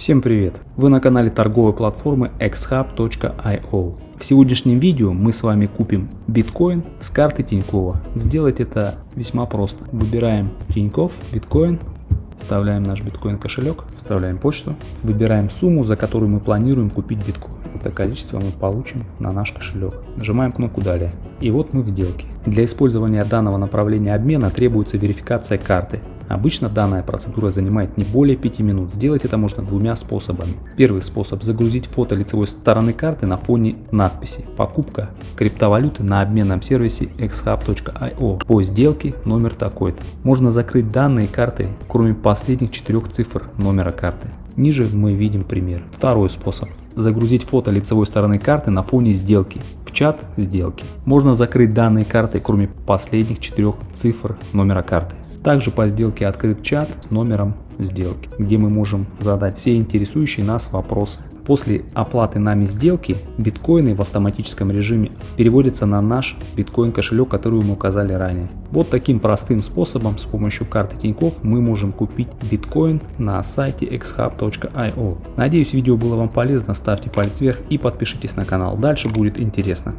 Всем привет! Вы на канале торговой платформы xhub.io. В сегодняшнем видео мы с вами купим биткоин с карты Тинькова. Сделать это весьма просто. Выбираем Тиньков, биткоин, вставляем наш биткоин кошелек, вставляем почту, выбираем сумму, за которую мы планируем купить биткоин. Это количество мы получим на наш кошелек. Нажимаем кнопку далее. И вот мы в сделке. Для использования данного направления обмена требуется верификация карты. Обычно данная процедура занимает не более 5 минут. Сделать это можно двумя способами. Первый способ загрузить фото лицевой стороны карты на фоне надписи «Покупка криптовалюты на обменном сервисе xhub.io по сделке номер такой-то». Можно закрыть данные карты, кроме последних четырех цифр номера карты. Ниже мы видим пример. Второй способ. Загрузить фото лицевой стороны карты на фоне сделки в чат сделки. Можно закрыть данные карты, кроме последних четырех цифр номера карты. Также по сделке открыт чат с номером сделки, где мы можем задать все интересующие нас вопросы. После оплаты нами сделки биткоины в автоматическом режиме переводятся на наш биткоин кошелек, который мы указали ранее. Вот таким простым способом с помощью карты Тинькофф мы можем купить биткоин на сайте xhub.io. Надеюсь видео было вам полезно, ставьте палец вверх и подпишитесь на канал, дальше будет интересно.